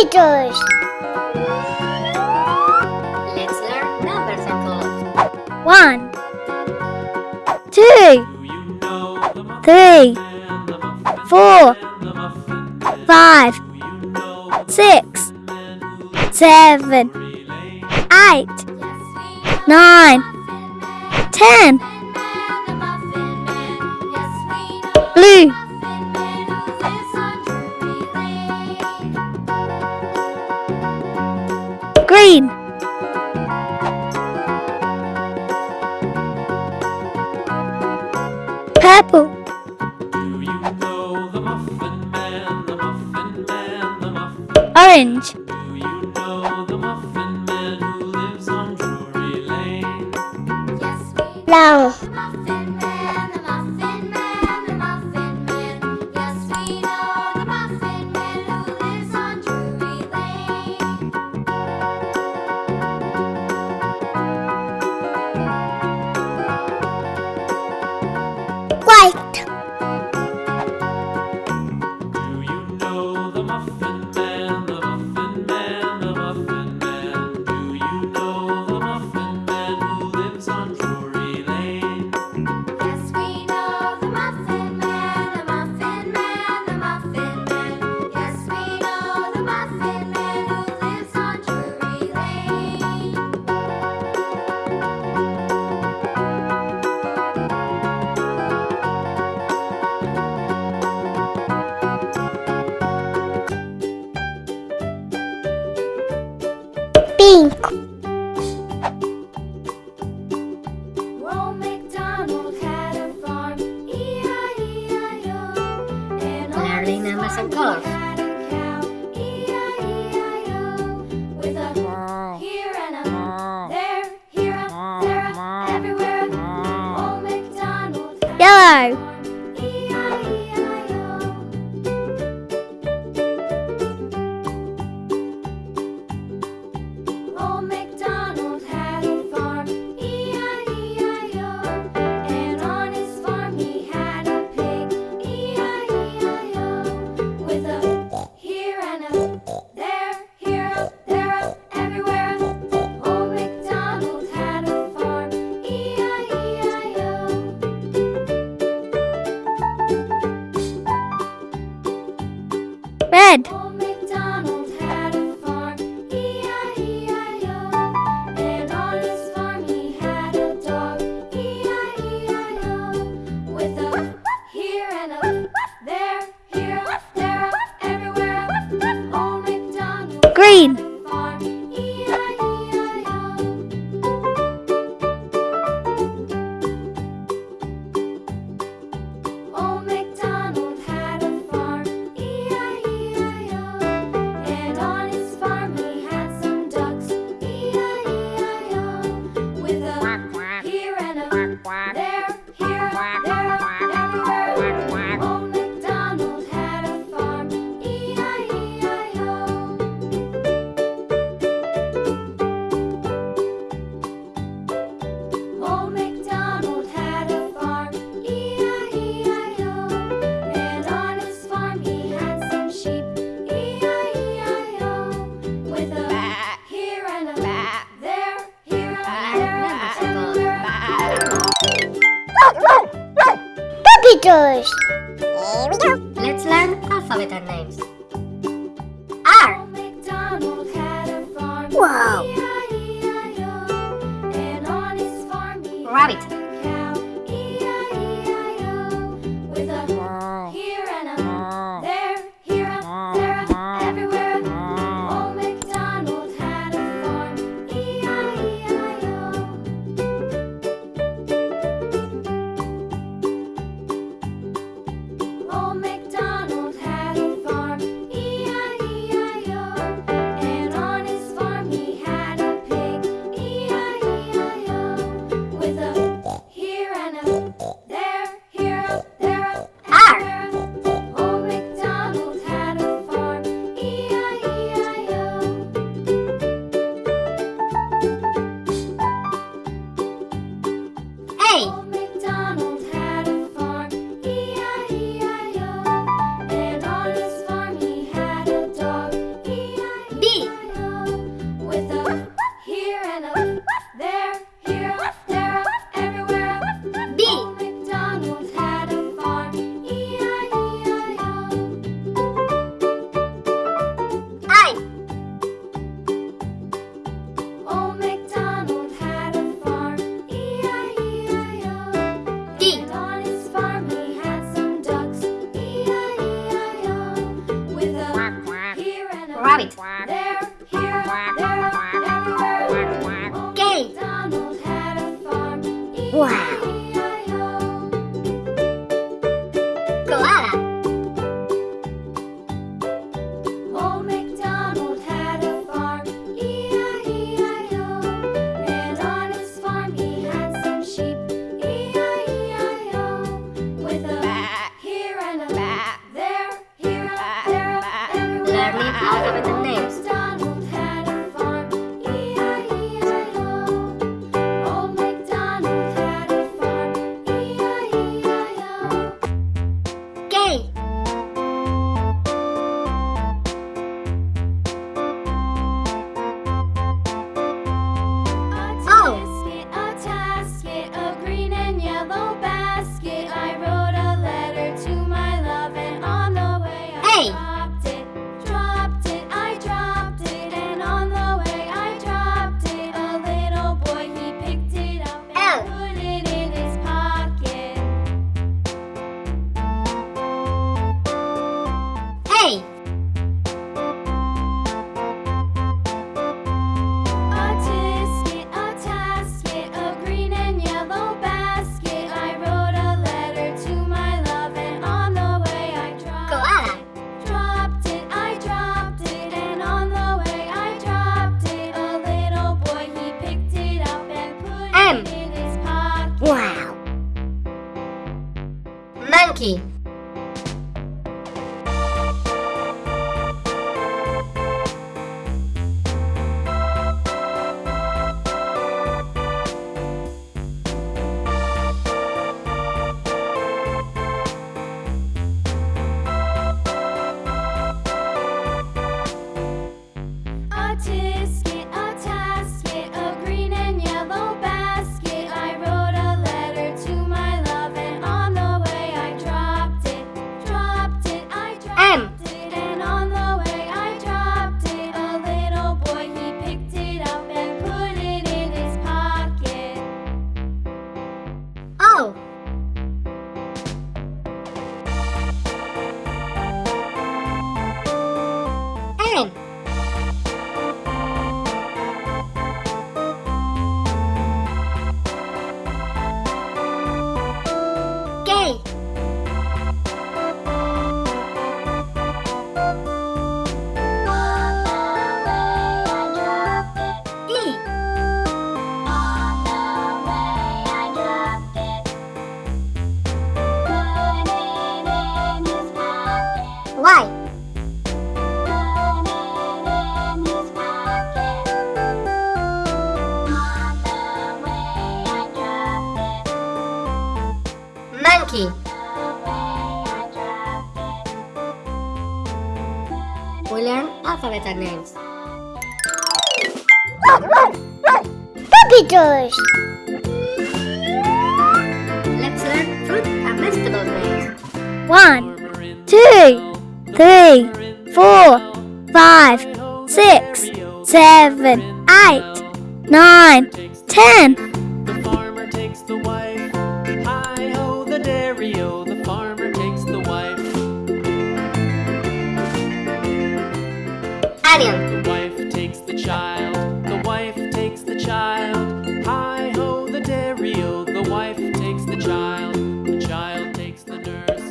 computers. Let's learn numbers and colors. 1 2 3 4 5 6 7 8 One, two, three, four, five, six, seven, eight, nine, ten. Blue. apple. Do you know the muffin man, the muffin man, the muffin Orange. Do you know the muffin man who lives on Drury Lane? Yes, Hoş. I all have the names. lucky. We learn alphabet and names. Puppy doors! Let's learn fruit and vegetable names. One, two, three, four, five, six, seven, eight, nine, ten.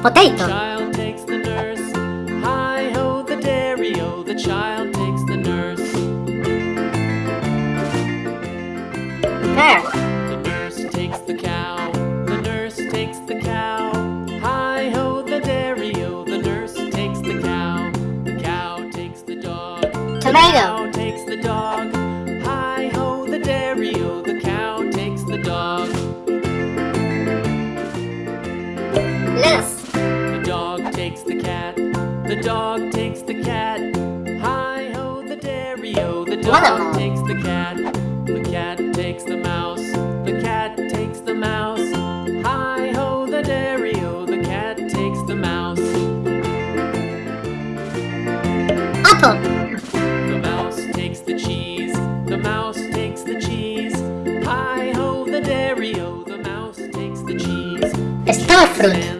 potato. sofrem.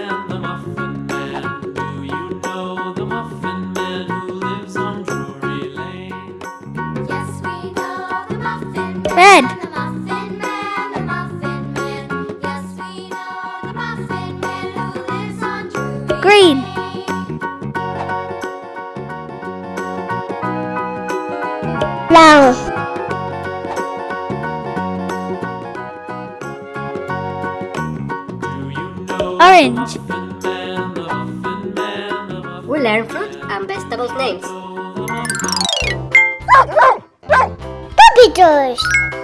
It does.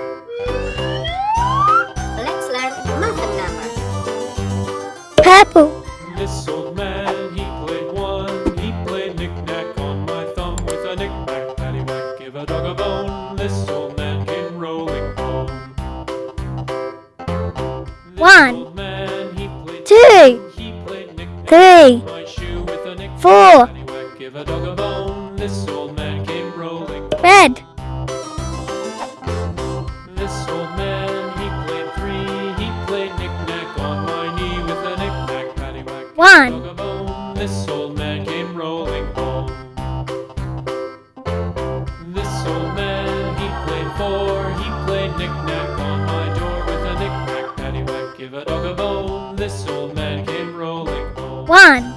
One.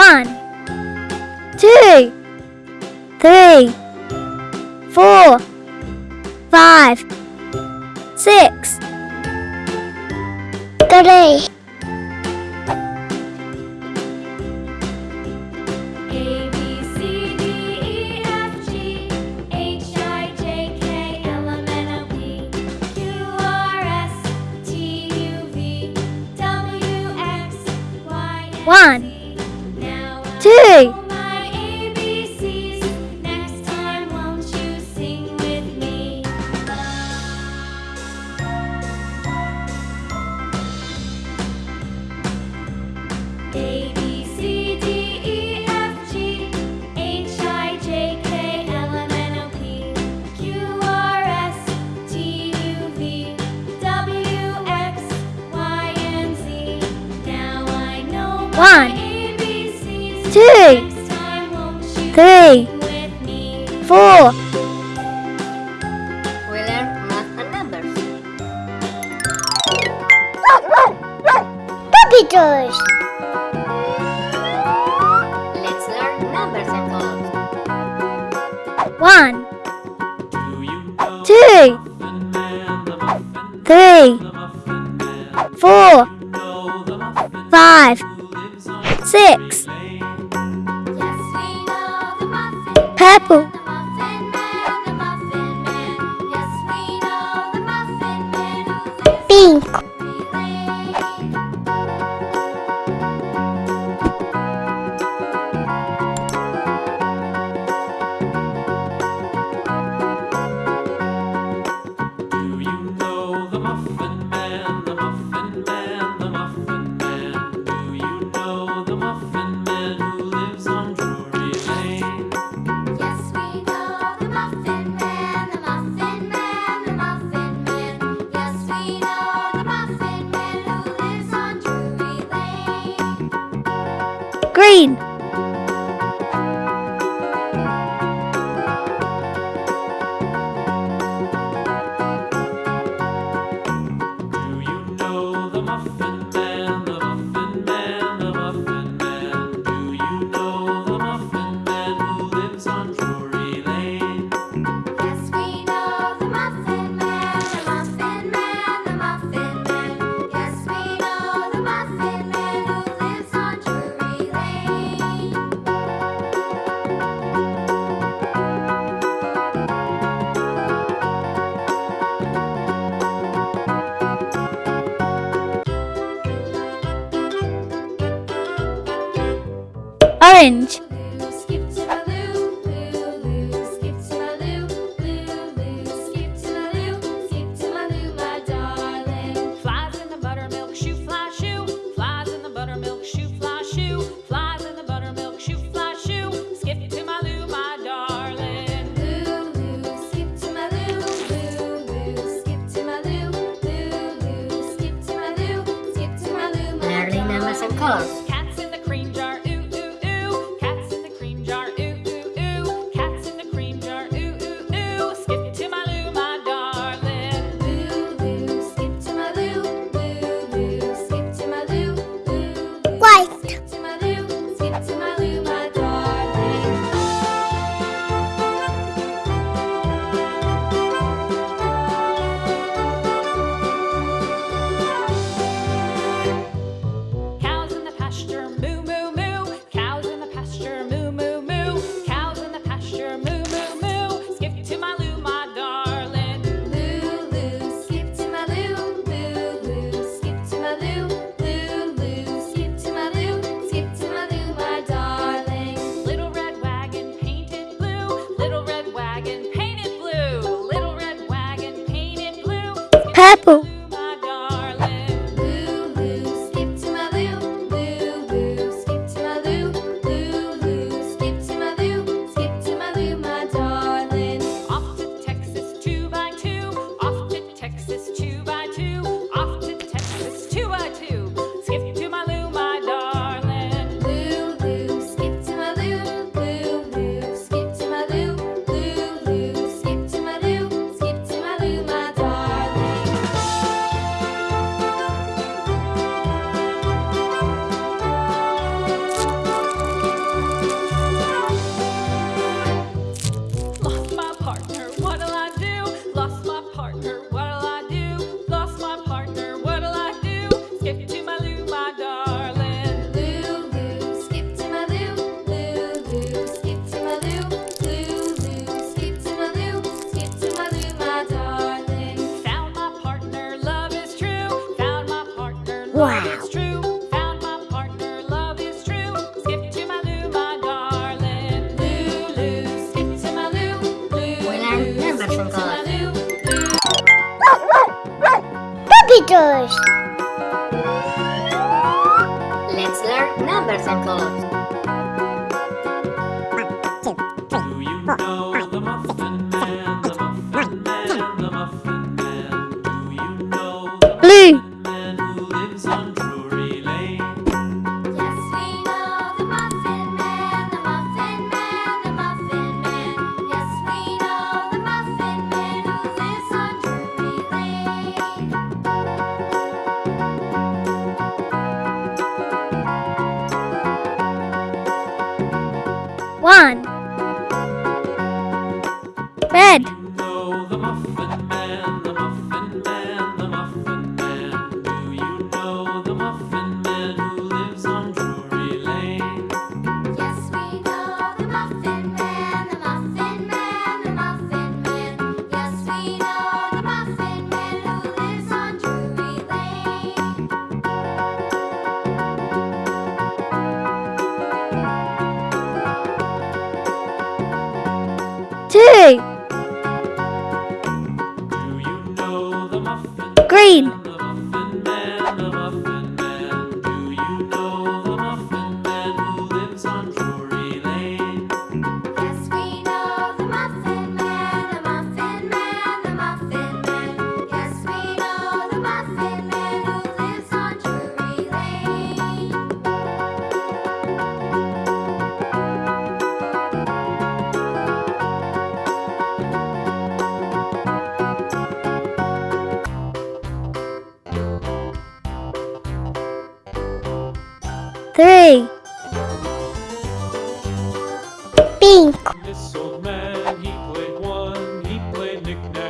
One, two, three, four, five, six, three, numbers Charlie. too. nickname.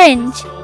orange.